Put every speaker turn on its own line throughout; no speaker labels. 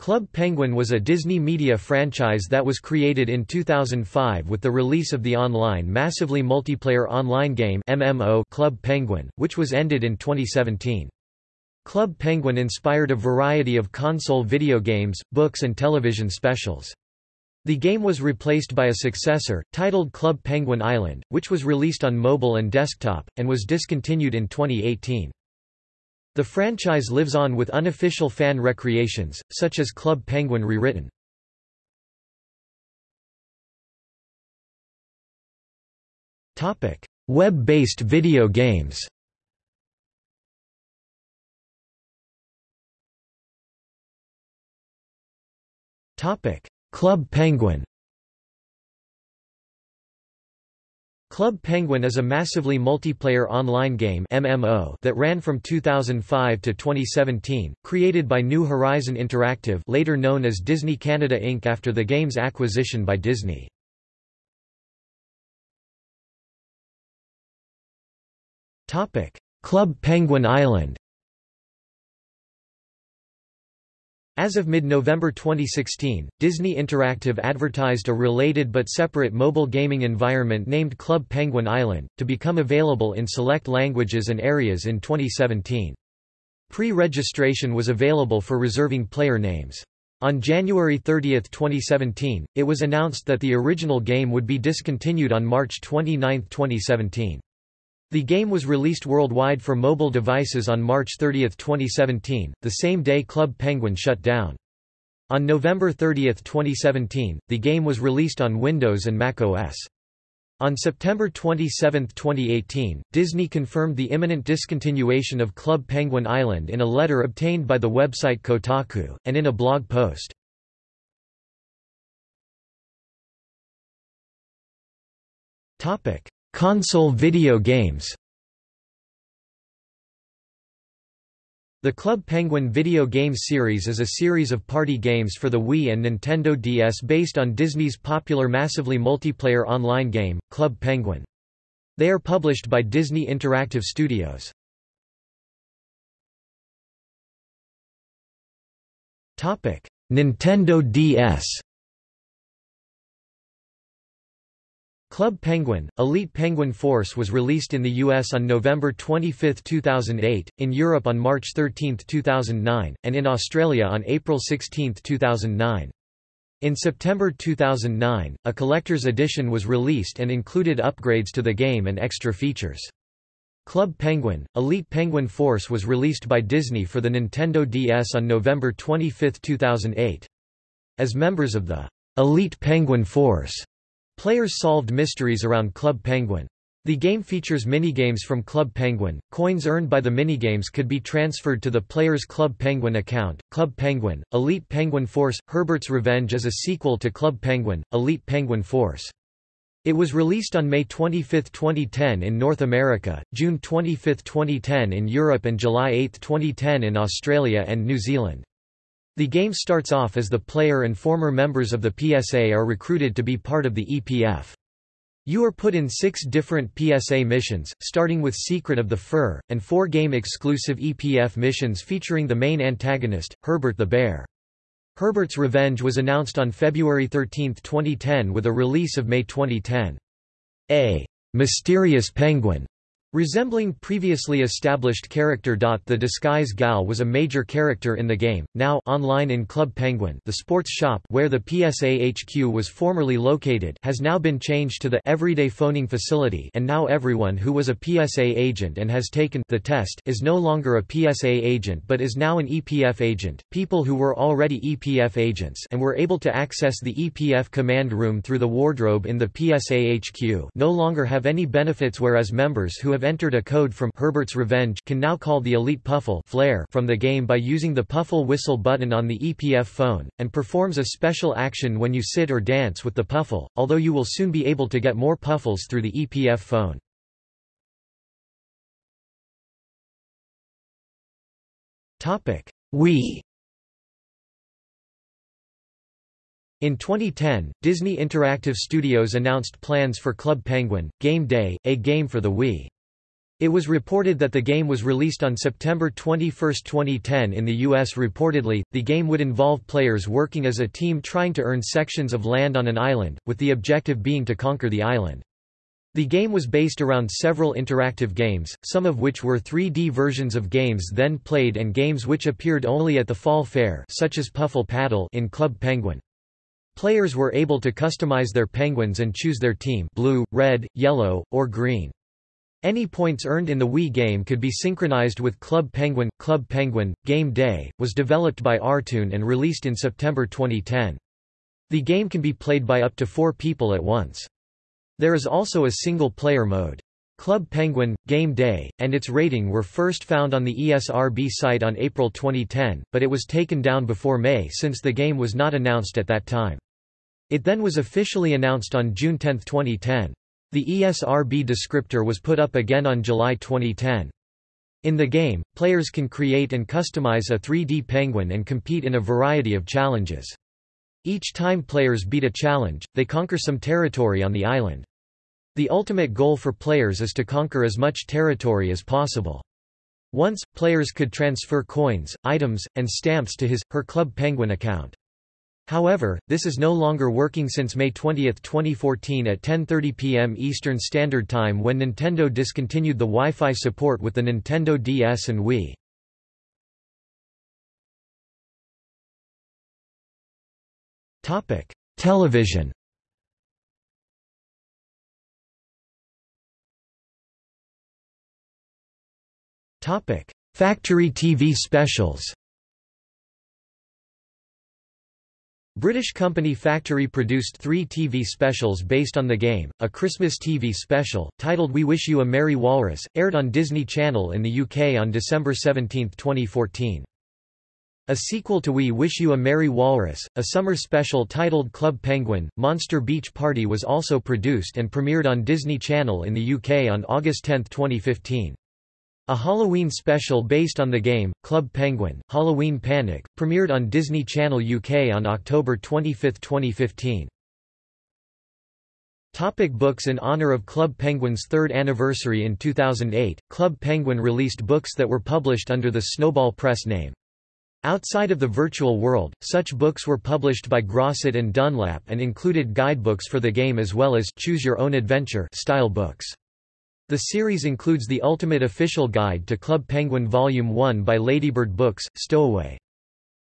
Club Penguin was a Disney media franchise that was created in 2005 with the release of the online massively multiplayer online game MMO Club Penguin, which was ended in 2017. Club Penguin inspired a variety of console video games, books and television specials. The game was replaced by a successor, titled Club Penguin Island, which was released on mobile and desktop, and was discontinued in 2018. The franchise lives on with unofficial fan recreations, such as Club Penguin Rewritten. Web-based video games. Club Penguin Club Penguin is a massively multiplayer online game MMO that ran from 2005 to 2017, created by New Horizon Interactive later known as Disney Canada Inc. after the game's acquisition by Disney. Club Penguin Island As of mid-November 2016, Disney Interactive advertised a related but separate mobile gaming environment named Club Penguin Island, to become available in select languages and areas in 2017. Pre-registration was available for reserving player names. On January 30, 2017, it was announced that the original game would be discontinued on March 29, 2017. The game was released worldwide for mobile devices on March 30, 2017, the same day Club Penguin shut down. On November 30, 2017, the game was released on Windows and Mac OS. On September 27, 2018, Disney confirmed the imminent discontinuation of Club Penguin Island in a letter obtained by the website Kotaku, and in a blog post. Console video games The Club Penguin video game series is a series of party games for the Wii and Nintendo DS based on Disney's popular massively multiplayer online game, Club Penguin. They are published by Disney Interactive Studios. Nintendo DS Club Penguin, Elite Penguin Force was released in the US on November 25, 2008, in Europe on March 13, 2009, and in Australia on April 16, 2009. In September 2009, a collector's edition was released and included upgrades to the game and extra features. Club Penguin, Elite Penguin Force was released by Disney for the Nintendo DS on November 25, 2008. As members of the Elite Penguin Force, Players solved mysteries around Club Penguin. The game features minigames from Club Penguin. Coins earned by the minigames could be transferred to the player's Club Penguin account. Club Penguin, Elite Penguin Force Herbert's Revenge is a sequel to Club Penguin, Elite Penguin Force. It was released on May 25, 2010 in North America, June 25, 2010 in Europe and July 8, 2010 in Australia and New Zealand. The game starts off as the player and former members of the PSA are recruited to be part of the EPF. You are put in six different PSA missions, starting with Secret of the Fur, and four game-exclusive EPF missions featuring the main antagonist, Herbert the Bear. Herbert's Revenge was announced on February 13, 2010 with a release of May 2010. A mysterious penguin Resembling previously established character. The Disguise Gal was a major character in the game, now online in Club Penguin the sports shop where the PSA HQ was formerly located has now been changed to the Everyday Phoning Facility and now everyone who was a PSA agent and has taken the test is no longer a PSA agent but is now an EPF agent. People who were already EPF agents and were able to access the EPF command room through the wardrobe in the PSA HQ no longer have any benefits whereas members who have have entered a code from Herbert's Revenge can now call the Elite Puffle flare from the game by using the Puffle whistle button on the EPF phone, and performs a special action when you sit or dance with the Puffle, although you will soon be able to get more Puffles through the EPF phone. Wii In 2010, Disney Interactive Studios announced plans for Club Penguin, Game Day, a game for the Wii. It was reported that the game was released on September 21, 2010 in the US. Reportedly, the game would involve players working as a team trying to earn sections of land on an island, with the objective being to conquer the island. The game was based around several interactive games, some of which were 3D versions of games then played and games which appeared only at the fall fair such as Puffle Paddle in Club Penguin. Players were able to customize their penguins and choose their team blue, red, yellow, or green. Any points earned in the Wii game could be synchronized with Club Penguin. Club Penguin, Game Day, was developed by Artoon and released in September 2010. The game can be played by up to four people at once. There is also a single-player mode. Club Penguin, Game Day, and its rating were first found on the ESRB site on April 2010, but it was taken down before May since the game was not announced at that time. It then was officially announced on June 10, 2010. The ESRB descriptor was put up again on July 2010. In the game, players can create and customize a 3D penguin and compete in a variety of challenges. Each time players beat a challenge, they conquer some territory on the island. The ultimate goal for players is to conquer as much territory as possible. Once, players could transfer coins, items, and stamps to his, her Club Penguin account. However, this is no longer working since May 20, 2014 at 10.30 p.m. Eastern Standard Time when Nintendo discontinued the Wi-Fi support with the Nintendo DS and Wii. Television Factory TV specials. British company Factory produced three TV specials based on the game, a Christmas TV special, titled We Wish You a Merry Walrus, aired on Disney Channel in the UK on December 17, 2014. A sequel to We Wish You a Merry Walrus, a summer special titled Club Penguin, Monster Beach Party was also produced and premiered on Disney Channel in the UK on August 10, 2015. A Halloween special based on the game, Club Penguin, Halloween Panic, premiered on Disney Channel UK on October 25, 2015. Topic books In honor of Club Penguin's third anniversary in 2008, Club Penguin released books that were published under the Snowball Press name. Outside of the virtual world, such books were published by Grosset and Dunlap and included guidebooks for the game as well as Choose Your Own Adventure style books. The series includes the Ultimate Official Guide to Club Penguin Volume 1 by Ladybird Books, Stowaway.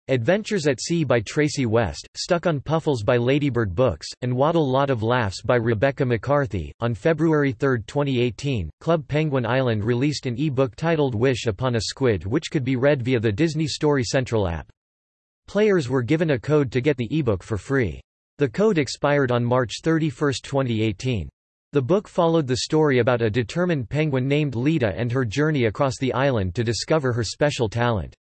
Adventures at Sea by Tracy West, Stuck on Puffles by Ladybird Books, and Waddle Lot of Laughs by Rebecca McCarthy. On February 3, 2018, Club Penguin Island released an e-book titled Wish Upon a Squid which could be read via the Disney Story Central app. Players were given a code to get the e-book for free. The code expired on March 31, 2018. The book followed the story about a determined penguin named Lita and her journey across the island to discover her special talent.